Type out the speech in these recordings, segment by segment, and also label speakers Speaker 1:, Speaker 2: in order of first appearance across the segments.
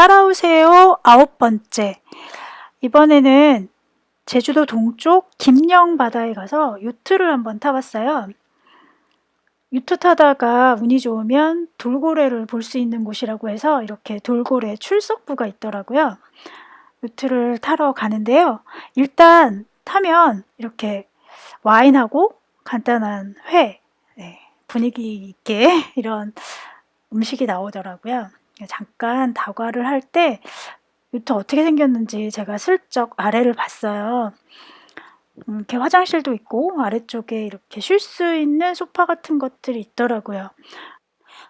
Speaker 1: 따라오세요 아홉 번째 이번에는 제주도 동쪽 김영 바다에 가서 요트를 한번 타봤어요. 요트 타다가 운이 좋으면 돌고래를 볼 수 있는 곳이라고 해서 이렇게 돌고래 출석부가 있더라고요. 요트를 타러 가는데요. 일단 타면 이렇게 와인하고 간단한 회, 네, 분위기 있게 이런 음식이 나오더라고요. 잠깐 다과를 할 때 요트 어떻게 생겼는지 제가 슬쩍 아래를 봤어요. 음, 이렇게 화장실도 있고 아래쪽에 이렇게 쉴 수 있는 소파 같은 것들이 있더라고요.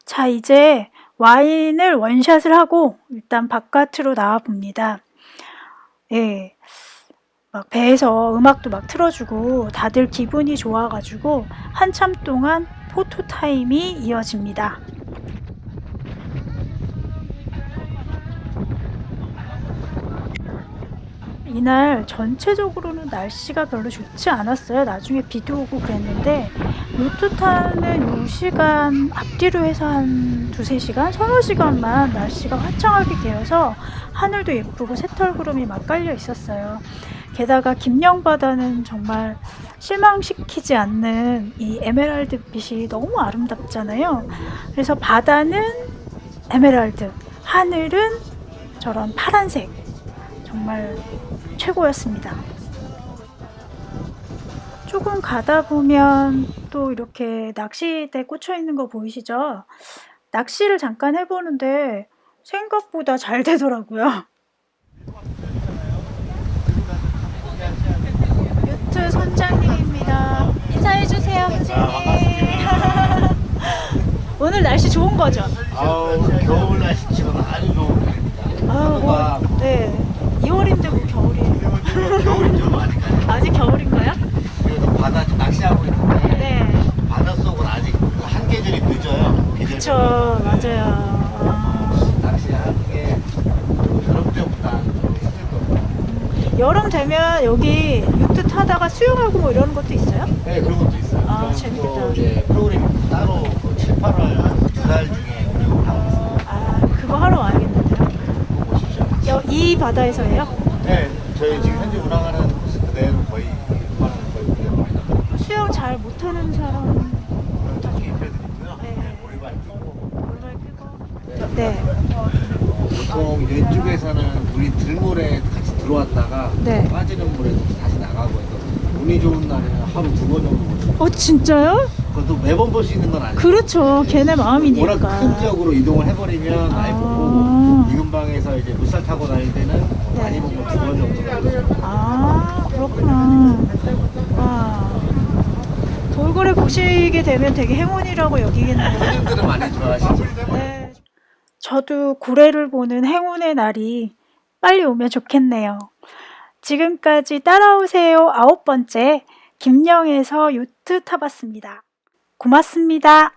Speaker 1: 자 이제 와인을 원샷을 하고 일단 바깥으로 나와 봅니다. 예. 막 배에서 음악도 막 틀어주고 다들 기분이 좋아가지고 한참 동안 포토 타임이 이어집니다. 이날 전체적으로는 날씨가 별로 좋지 않았어요. 나중에 비도 오고 그랬는데 요트 타는 요 시간 앞뒤로 해서 한 두세 시간, 서너 시간만 날씨가 화창하게 되어서 하늘도 예쁘고 새털구름이 막 깔려 있었어요. 게다가 김영바다는 정말 실망시키지 않는 이 에메랄드 빛이 너무 아름답잖아요. 그래서 바다는 에메랄드, 하늘은 저런 파란색 정말 최고였습니다. 조금 가다 보면 또 이렇게 낚시대 꽂혀 있는 거 보이시죠? 낚시를 잠깐 해보는데 생각보다 잘 되더라고요. 유트 선장님입니다. 인사해주세요, 선생님. 오늘 날씨 좋은 거죠?
Speaker 2: 아우 겨울 날씨 지금 아주 좋은 날입니다.
Speaker 1: 아, 뭐, 네. 2월인데 뭐 겨울이에요.
Speaker 2: 겨울이 좀 아직까지.
Speaker 1: 아직 겨울인가요?
Speaker 2: 그래도 바다 낚시하고 있는데
Speaker 1: 네.
Speaker 2: 바다 속은 아직 한 계절이 늦어요. 계절.
Speaker 1: 그쵸, 맞아요. 아,
Speaker 2: 낚시하는 게 여름 때보다 좀 힘들 겁니다.
Speaker 1: 여름 되면 여기 유트 타다가 수영하고 뭐 이러는 것도 있어요?
Speaker 2: 네 그런 것도 있어요.
Speaker 1: 아, 재밌겠다.
Speaker 2: 또 이제 프로그램 따로 그 7, 8월 두 달 중에 운영을 하고 있어요.
Speaker 1: 아, 그거 하러 와야겠는데요.
Speaker 2: 그거 보십시오.
Speaker 1: 여, 이 바다에서예요?
Speaker 2: 네 저희 지금 현재 운항하는 코스 그대로 거의 하는 거의 운영 많이 나가고
Speaker 1: 수영 잘 못하는 사람. 네.
Speaker 2: 네, 끼고. 네.
Speaker 1: 네.
Speaker 2: 보통 이쪽에서는 물이 들물에 같이 들어왔다가
Speaker 1: 네.
Speaker 2: 빠지는 물에 다시 나가고 해서 운이 좋은 날에는 하루 두 번 정도 볼수 있어요.
Speaker 1: 어, 진짜요?
Speaker 2: 그것도 매번 볼 수 있는 건 아니에요.
Speaker 1: 그렇죠. 걔네 마음이니까.
Speaker 2: 워낙 큰 지역으로 이동을 해버리면
Speaker 1: 아.
Speaker 2: 보고 이 근방에서 이제 물살 타고 다닐 때는
Speaker 1: 네.
Speaker 2: 많이 보면 두 번 정도 나가요.
Speaker 1: 아, 그렇구나. 와. 돌고래 보시게 되면 되게 행운이라고 여기겠네요.
Speaker 2: 손님들은 많이 좋아하시죠.
Speaker 1: 네. 저도 고래를 보는 행운의 날이 빨리 오면 좋겠네요. 지금까지 따라오세요 아홉 번째 김영에서 요트 타봤습니다. 고맙습니다.